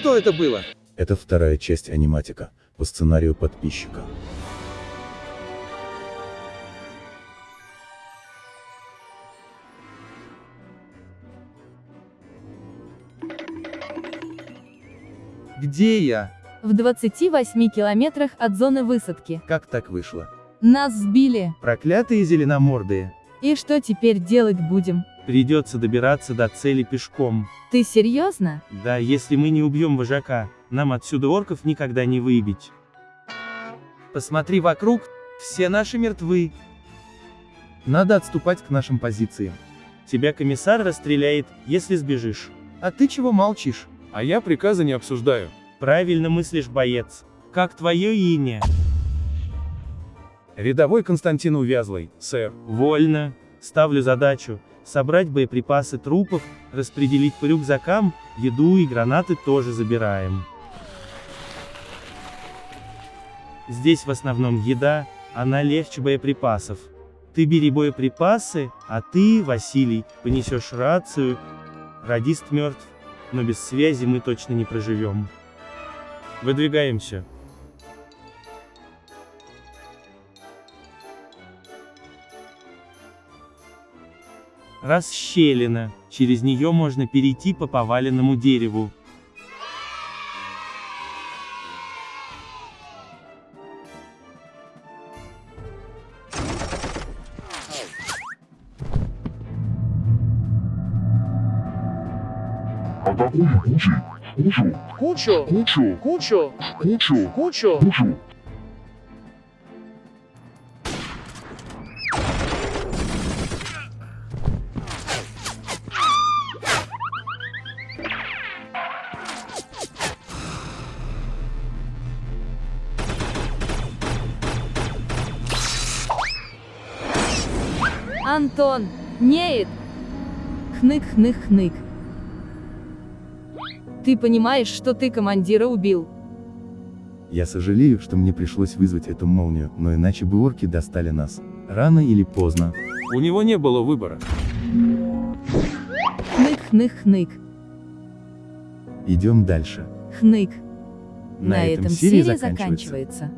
Что это было? Это вторая часть аниматика, по сценарию подписчика. Где я? В 28 километрах от зоны высадки. Как так вышло? Нас сбили. Проклятые зеленомордые. И что теперь делать будем? Придется добираться до цели пешком. Ты серьезно? Да, если мы не убьем вожака, нам отсюда орков никогда не выбить. Посмотри вокруг, все наши мертвы. Надо отступать к нашим позициям. Тебя комиссар расстреляет, если сбежишь. А ты чего молчишь? А я приказы не обсуждаю. Правильно мыслишь, боец. Как твое имя? Рядовой Константин Увязлый, сэр. Вольно. Ставлю задачу. Собрать боеприпасы трупов, распределить по рюкзакам, еду и гранаты тоже забираем. Здесь в основном еда, она легче боеприпасов. Ты бери боеприпасы, а ты, Василий, понесешь рацию. Радист мертв, но без связи мы точно не проживем. Выдвигаемся. Расщелина, через нее можно перейти по поваленному дереву. Кучу! Кучу! Кучу! Кучу! Кучу! Кучу! Антон! Неет! Хнык-хнык-хнык. Ты понимаешь, что ты командира убил? Я сожалею, что мне пришлось вызвать эту молнию, но иначе бы орки достали нас. Рано или поздно. У него не было выбора. Хнык-хнык-хнык. Идем дальше. Хнык. На этом серия заканчивается. заканчивается.